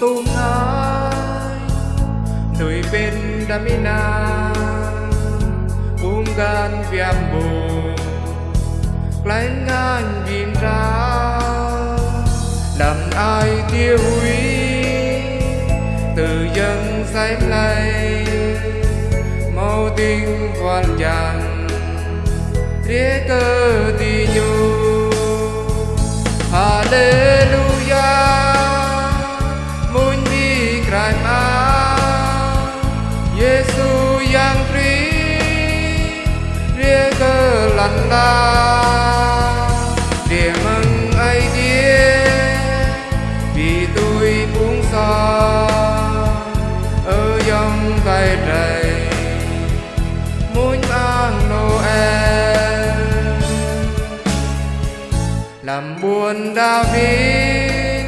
tu ngai Nui bên damina Bung gan viam bù Lánh ngang vin ra, Làm ai tiêu hủy Từ dân sánh lây mau tình hoàn chẳng thế cơ Yesu yang tri Ria cơ lăn la Địa mừng ai đĩa Vì tôi buông xa Ở dòng tay trời Muốn ăn Noel. Làm buồn David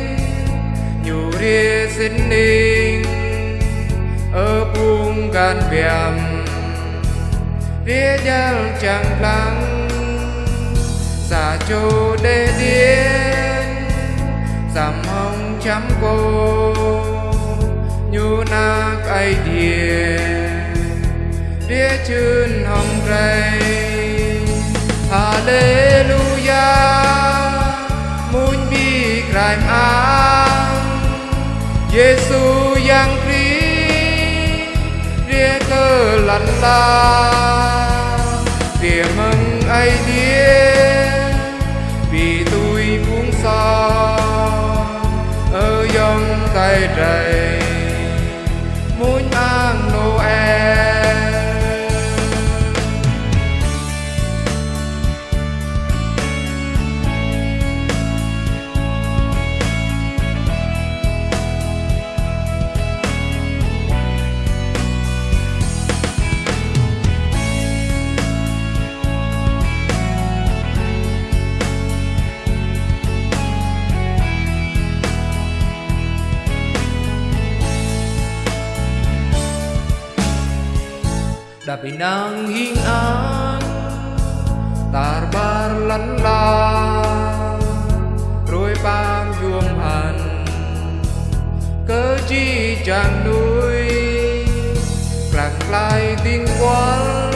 nhủ ria xin ninh. Ở buông gan viam ria chẳng lắng Giả châu đê điên giảm hồng chấm cô, nhu nạc ai điên. Ria chân hồng rây Hallelujah Ria cơ lăn la Địa mừng ai điên Vì tôi muốn xa. Ở dòng tay trời Tapi nang hingan Tarbar lăn la Rồi bám yuông han, cớ chi chẳng nuôi Lạc lại tiếng quán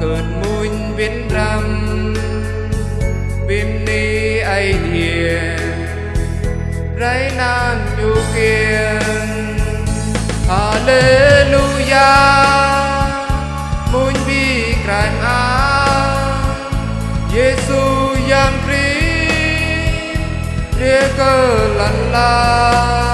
Cơn mùn viên rằm Bim ni ai thiền Rái nan nhu kiên. Hallelujah. Cơ lăn la.